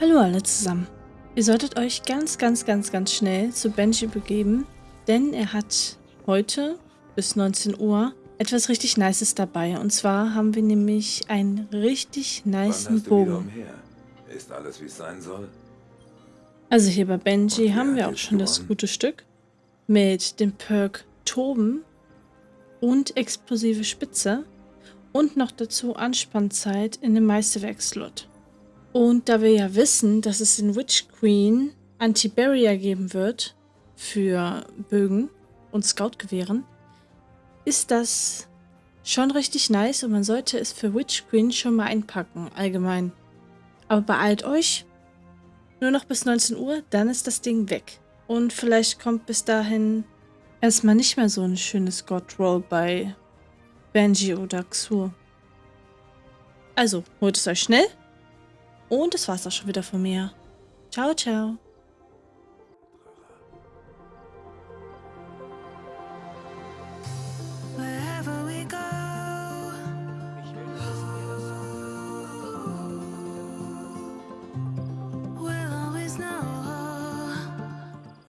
Hallo alle zusammen. Ihr solltet euch ganz, ganz, ganz, ganz schnell zu Benji begeben, denn er hat heute bis 19 Uhr etwas richtig Nices dabei. Und zwar haben wir nämlich einen richtig nicen Bogen. Ist alles, wie es sein soll? Also hier bei Benji haben wir auch schon das gute Stück mit dem Perk Toben und explosive Spitze und noch dazu Anspannzeit in dem Meisterwerk-Slot. Und da wir ja wissen, dass es in Witch Queen Anti-Barrier geben wird für Bögen und Scout-Gewehren, ist das schon richtig nice und man sollte es für Witch Queen schon mal einpacken, allgemein. Aber beeilt euch, nur noch bis 19 Uhr, dann ist das Ding weg. Und vielleicht kommt bis dahin erstmal nicht mehr so ein schönes God-Roll bei Benji oder Xur. Also, holt es euch schnell. Und das war's auch schon wieder von mir. Ciao, ciao.